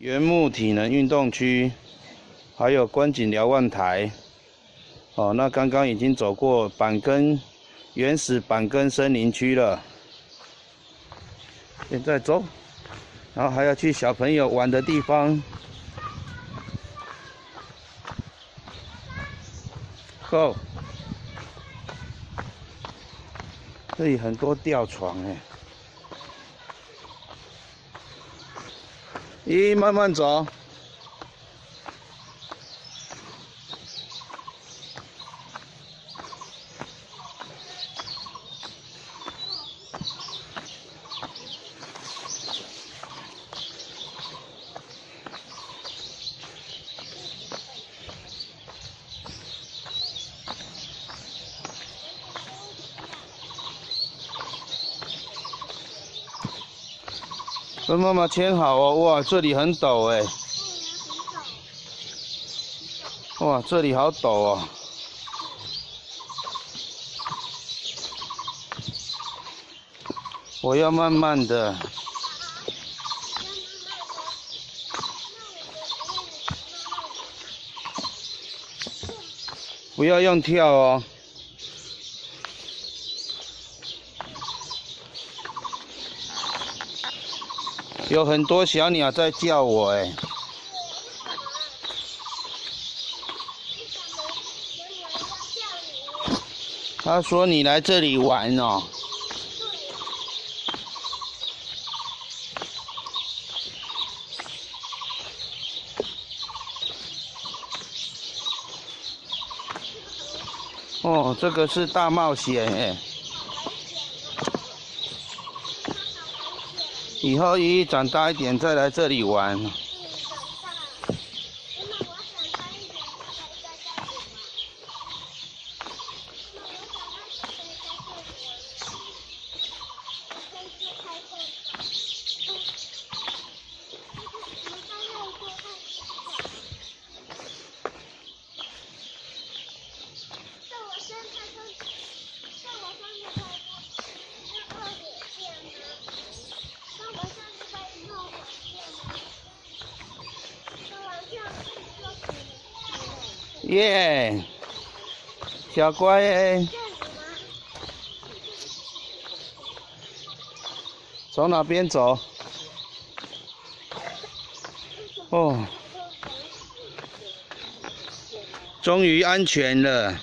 原木体能运动区，还有观景瞭望台。哦，那刚刚已经走过板根原始板根森林区了，现在走，然后还要去小朋友玩的地方。Go，这里很多吊床哎。一，慢慢走。跟妈妈牵好哦，哇，这里很陡哎，哇，这里好陡哦，我要慢慢的，不要用跳哦。有很多小鸟在叫我哎，他说你来这里玩哦。哦，这个是大冒险哎。以后一长大一点再来这里玩。耶，小乖，从哪边走？哦，终于安全了。